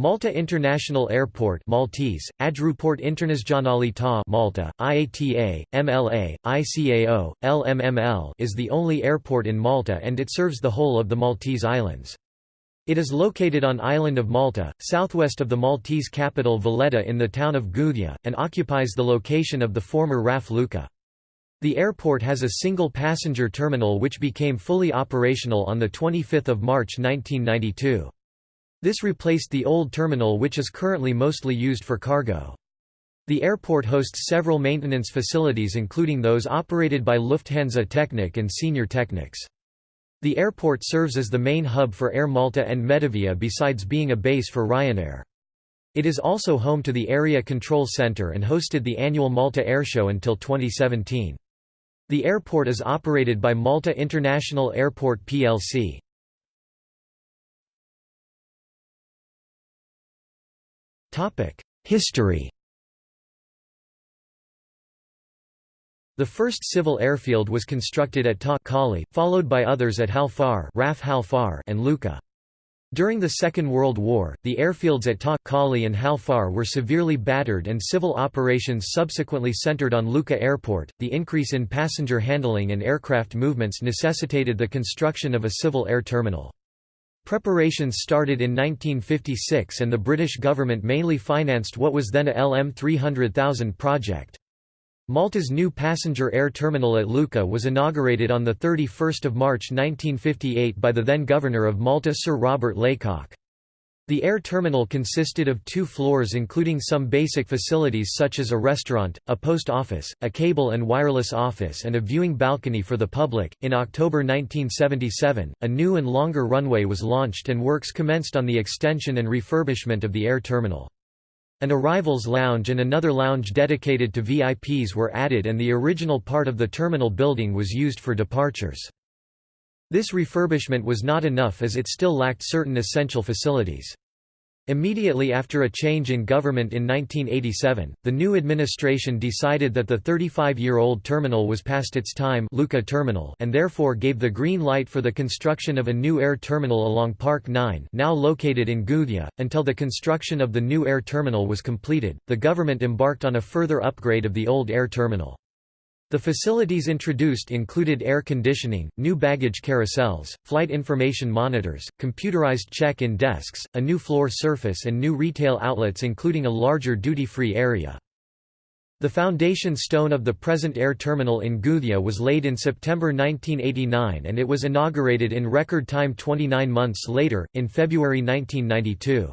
Malta International Airport Maltese, Aeroport Internazionale ta Malta, IATA, MLA, ICAO, LMML is the only airport in Malta and it serves the whole of the Maltese Islands. It is located on island of Malta, southwest of the Maltese capital Valletta in the town of Gudja, and occupies the location of the former RAF Luqa. The airport has a single passenger terminal which became fully operational on 25 March 1992. This replaced the old terminal which is currently mostly used for cargo. The airport hosts several maintenance facilities including those operated by Lufthansa Technik and Senior Technics. The airport serves as the main hub for Air Malta and Medavia besides being a base for Ryanair. It is also home to the Area Control Center and hosted the annual Malta Airshow until 2017. The airport is operated by Malta International Airport plc. History The first civil airfield was constructed at Ta Qali, followed by others at Hal Far and Luqa. During the Second World War, the airfields at Ta Qali and Hal Far were severely battered and civil operations subsequently centered on Luqa Airport. The increase in passenger handling and aircraft movements necessitated the construction of a civil air terminal. Preparations started in 1956 and the British government mainly financed what was then a LM 300,000 project. Malta's new passenger air terminal at Luqa was inaugurated on 31 March 1958 by the then Governor of Malta Sir Robert Laycock. The air terminal consisted of two floors including some basic facilities such as a restaurant, a post office, a cable and wireless office and a viewing balcony for the public. In October 1977, a new and longer runway was launched and works commenced on the extension and refurbishment of the air terminal. An arrivals lounge and another lounge dedicated to VIPs were added and the original part of the terminal building was used for departures. This refurbishment was not enough as it still lacked certain essential facilities. Immediately after a change in government in 1987, the new administration decided that the 35-year-old terminal was past its time Luqa terminal and therefore gave the green light for the construction of a new air terminal along Park 9 now located in Gudja. Until the construction of the new air terminal was completed, the government embarked on a further upgrade of the old air terminal. The facilities introduced included air conditioning, new baggage carousels, flight information monitors, computerized check-in desks, a new floor surface and new retail outlets including a larger duty-free area. The foundation stone of the present air terminal in Gudja was laid in September 1989 and it was inaugurated in record time 29 months later, in February 1992.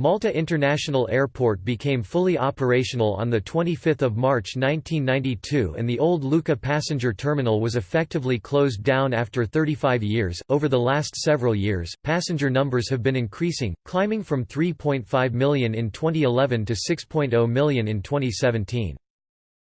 Malta International Airport became fully operational on 25 March 1992 and the old Luqa passenger terminal was effectively closed down after 35 years. Over the last several years, passenger numbers have been increasing, climbing from 3.5 million in 2011 to 6.0 million in 2017.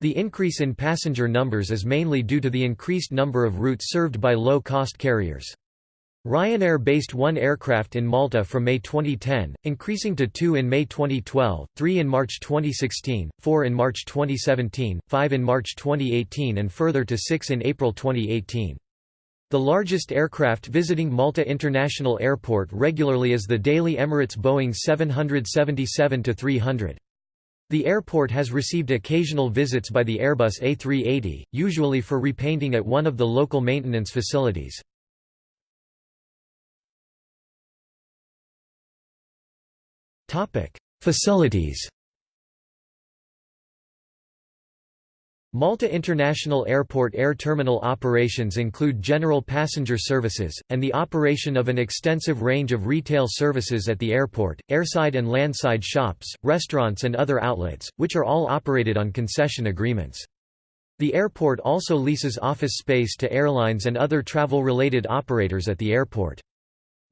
The increase in passenger numbers is mainly due to the increased number of routes served by low-cost carriers. Ryanair based one aircraft in Malta from May 2010, increasing to two in May 2012, three in March 2016, four in March 2017, five in March 2018 and further to six in April 2018. The largest aircraft visiting Malta International Airport regularly is the daily Emirates Boeing 777-300. The airport has received occasional visits by the Airbus A380, usually for repainting at one of the local maintenance facilities. Facilities Malta International Airport air terminal operations include general passenger services, and the operation of an extensive range of retail services at the airport, airside and landside shops, restaurants and other outlets, which are all operated on concession agreements. The airport also leases office space to airlines and other travel-related operators at the airport.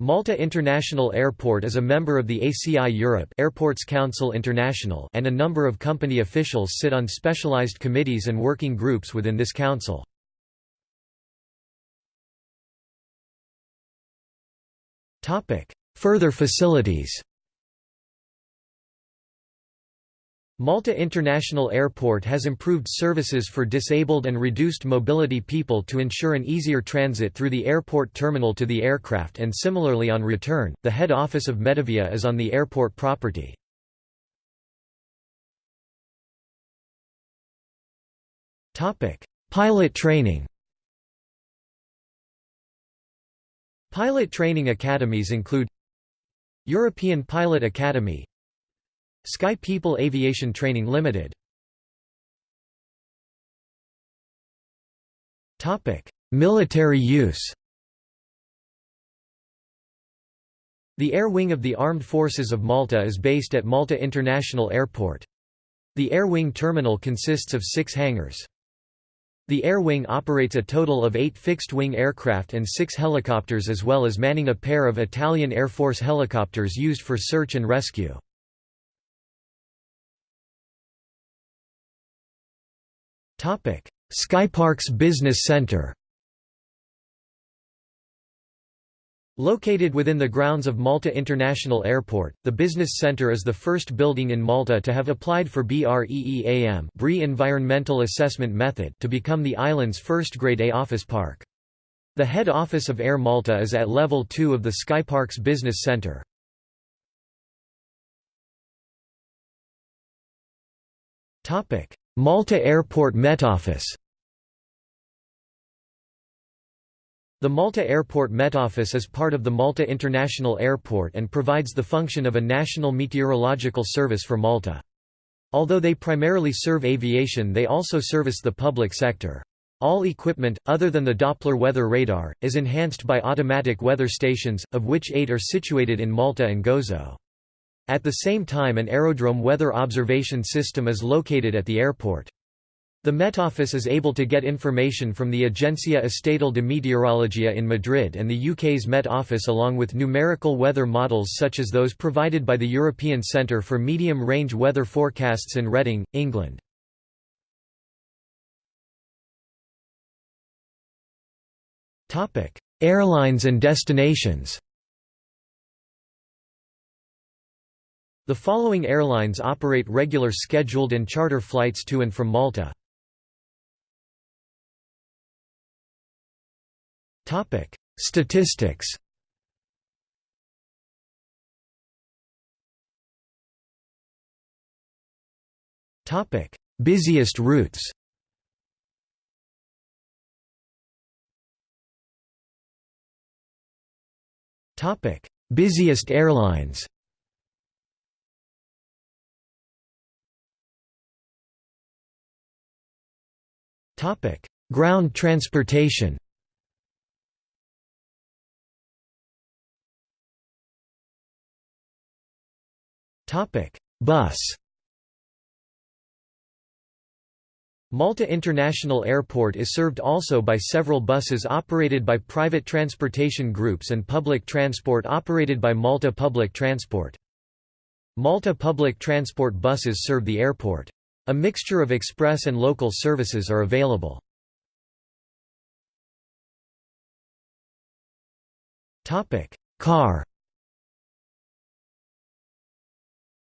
Malta International Airport is a member of the ACI Europe Airports Council International and a number of company officials sit on specialized committees and working groups within this council. Further facilities Malta International Airport has improved services for disabled and reduced mobility people to ensure an easier transit through the airport terminal to the aircraft and similarly on return. The head office of Medavia is on the airport property. Topic: Pilot training. Pilot training academies include European Pilot Academy Sky People Aviation Training Limited Topic: Military use The Air Wing of the Armed Forces of Malta is based at Malta International Airport. The Air Wing terminal consists of six hangars. The Air Wing operates a total of eight fixed-wing aircraft and six helicopters as well as manning a pair of Italian Air Force helicopters used for search and rescue. Skyparks Business Center Located within the grounds of Malta International Airport, the business center is the first building in Malta to have applied for BREEAM BRE Environmental Assessment Method to become the island's first Grade A office park. The head office of Air Malta is at level 2 of the Skyparks Business Center. Malta Airport Met Office The Malta Airport Met Office is part of the Malta International Airport and provides the function of a national meteorological service for Malta. Although they primarily serve aviation they also service the public sector. All equipment, other than the Doppler weather radar, is enhanced by automatic weather stations, of which eight are situated in Malta and Gozo. At the same time an aerodrome weather observation system is located at the airport. The Met Office is able to get information from the Agencia Estatal de Meteorologia in Madrid and the UK's Met Office along with numerical weather models such as those provided by the European Centre for Medium-Range Weather Forecasts in Reading, England. Airlines and destinations The following airlines operate regular scheduled and charter flights to and from Malta. Topic: Statistics. Topic: Busiest routes. Topic: Busiest airlines. Topic: Ground transportation. Topic: Bus. Malta International Airport is served also by several buses operated by private transportation groups and public transport operated by Malta Public Transport. Malta Public Transport buses serve the airport. A mixture of express and local services are available. Car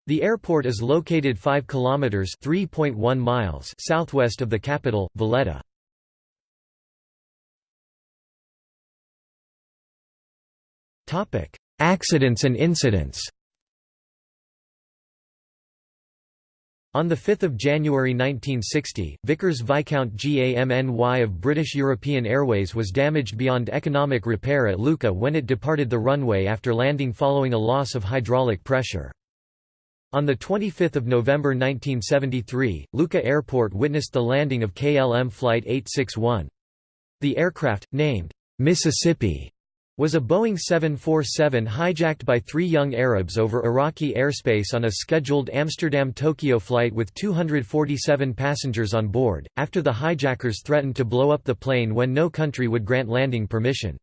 The airport is located 5 kilometers (3.1 miles) southwest of the capital, Valletta. Topic: Accidents and incidents. On 5 January 1960, Vickers Viscount GAMNY of British European Airways was damaged beyond economic repair at Luqa when it departed the runway after landing following a loss of hydraulic pressure. On 25 November 1973, Luqa Airport witnessed the landing of KLM Flight 861. The aircraft, named Mississippi, was a Boeing 747 hijacked by three young Arabs over Iraqi airspace on a scheduled Amsterdam-Tokyo flight with 247 passengers on board, after the hijackers threatened to blow up the plane when no country would grant landing permission.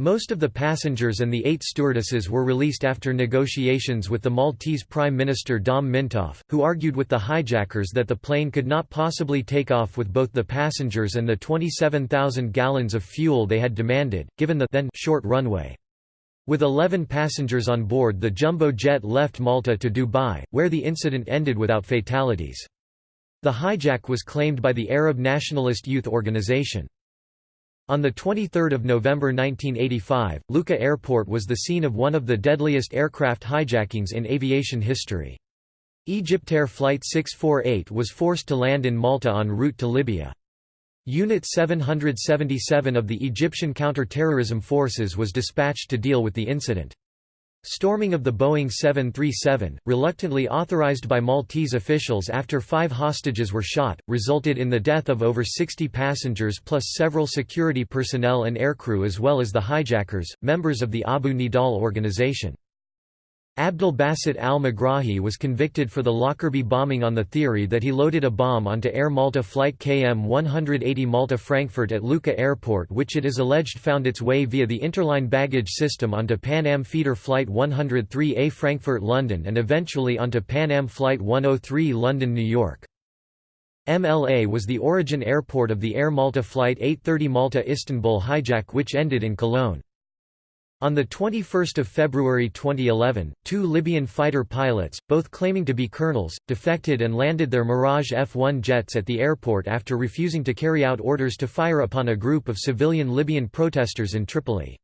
Most of the passengers and the eight stewardesses were released after negotiations with the Maltese Prime Minister Dom Mintoff, who argued with the hijackers that the plane could not possibly take off with both the passengers and the 27,000 gallons of fuel they had demanded, given the then short runway. With 11 passengers on board the jumbo jet left Malta to Dubai, where the incident ended without fatalities. The hijack was claimed by the Arab Nationalist Youth Organization. On 23 November 1985, Luqa Airport was the scene of one of the deadliest aircraft hijackings in aviation history. Egyptair Flight 648 was forced to land in Malta en route to Libya. Unit 777 of the Egyptian counter-terrorism forces was dispatched to deal with the incident. Storming of the Boeing 737, reluctantly authorized by Maltese officials after five hostages were shot, resulted in the death of over 60 passengers plus several security personnel and aircrew as well as the hijackers, members of the Abu Nidal organization. Abdel Basit al-Megrahi was convicted for the Lockerbie bombing on the theory that he loaded a bomb onto Air Malta flight KM-180 Malta-Frankfurt at Luqa Airport which it is alleged found its way via the interline baggage system onto Pan Am feeder flight 103A Frankfurt-London and eventually onto Pan Am flight 103 London-New York. MLA was the origin airport of the Air Malta flight 830 Malta-Istanbul hijack which ended in Cologne. On 21 February 2011, two Libyan fighter pilots, both claiming to be colonels, defected and landed their Mirage F-1 jets at the airport after refusing to carry out orders to fire upon a group of civilian Libyan protesters in Tripoli.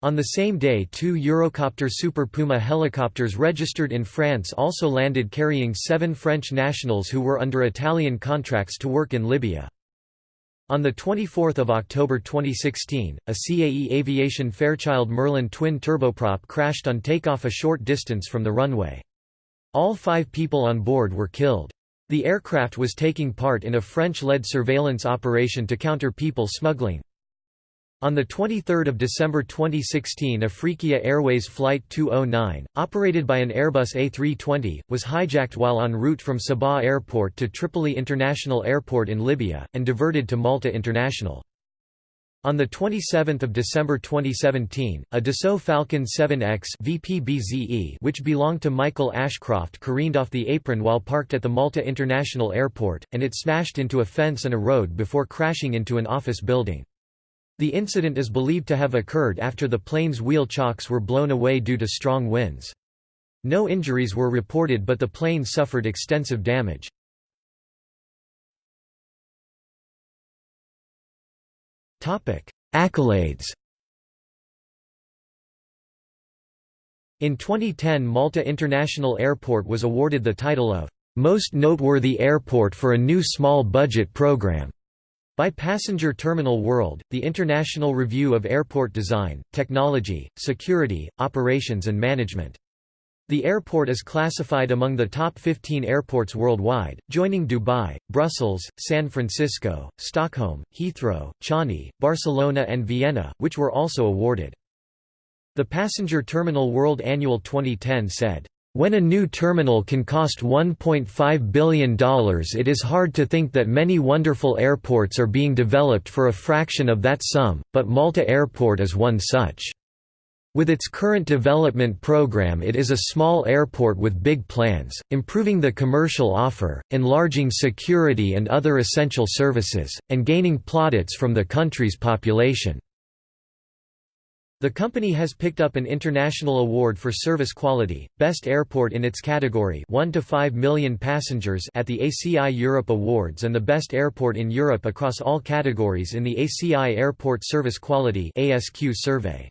On the same day two Eurocopter Super Puma helicopters registered in France also landed carrying seven French nationals who were under Italian contracts to work in Libya. On 24 October 2016, a CAE Aviation Fairchild Merlin twin turboprop crashed on takeoff a short distance from the runway. All five people on board were killed. The aircraft was taking part in a French-led surveillance operation to counter people smuggling. On 23 December 2016 Afriqiyah Airways Flight 209, operated by an Airbus A320, was hijacked while en route from Sabha Airport to Tripoli International Airport in Libya, and diverted to Malta International. On 27 December 2017, a Dassault Falcon 7X VPBZE which belonged to Michael Ashcroft careened off the apron while parked at the Malta International Airport, and it smashed into a fence and a road before crashing into an office building. The incident is believed to have occurred after the plane's wheel chocks were blown away due to strong winds. No injuries were reported but the plane suffered extensive damage. Accolades In 2010 Malta International Airport was awarded the title of "'Most Noteworthy Airport for a New Small Budget Program' By Passenger Terminal World, the international review of airport design, technology, security, operations and management. The airport is classified among the top 15 airports worldwide, joining Dubai, Brussels, San Francisco, Stockholm, Heathrow, Changi, Barcelona and Vienna, which were also awarded. The Passenger Terminal World Annual 2010 said, when a new terminal can cost $1.5 billion it is hard to think that many wonderful airports are being developed for a fraction of that sum, but Malta Airport is one such. With its current development program it is a small airport with big plans, improving the commercial offer, enlarging security and other essential services, and gaining plaudits from the country's population. The company has picked up an international award for service quality, Best Airport in its category 1 to 5 million passengers at the ACI Europe Awards and the Best Airport in Europe across all categories in the ACI Airport Service Quality ASQ survey.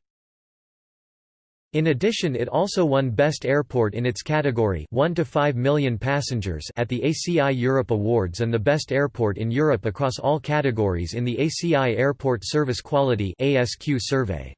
In addition it also won Best Airport in its category 1 to 5 million passengers at the ACI Europe Awards and the Best Airport in Europe across all categories in the ACI Airport Service Quality ASQ survey.